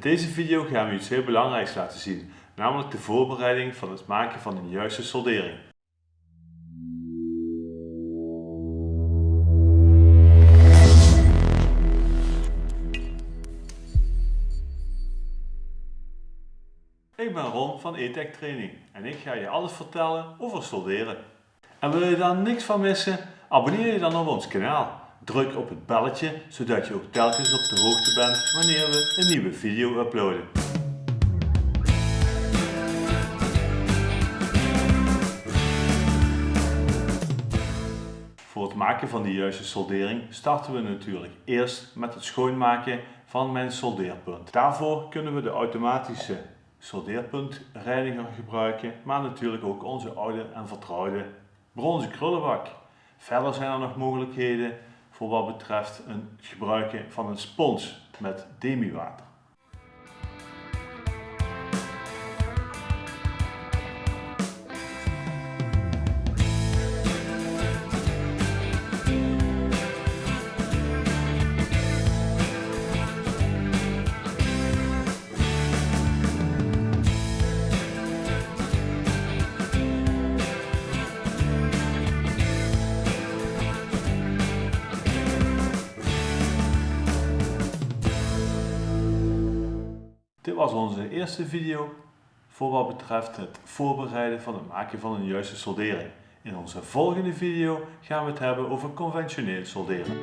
deze video gaan we iets heel belangrijks laten zien, namelijk de voorbereiding van het maken van een juiste soldering. Ik ben Ron van E-Tech Training en ik ga je alles vertellen over solderen. En wil je daar niks van missen? Abonneer je dan op ons kanaal. Druk op het belletje zodat je ook telkens op de hoogte bent wanneer we een nieuwe video uploaden. Voor het maken van de juiste soldering starten we natuurlijk eerst met het schoonmaken van mijn soldeerpunt. Daarvoor kunnen we de automatische soldeerpuntreiniger gebruiken, maar natuurlijk ook onze oude en vertrouwde bronzen krullenbak. Verder zijn er nog mogelijkheden voor wat betreft het gebruiken van een spons met demiwater. Dit was onze eerste video voor wat betreft het voorbereiden van het maken van een juiste soldering. In onze volgende video gaan we het hebben over conventioneel solderen.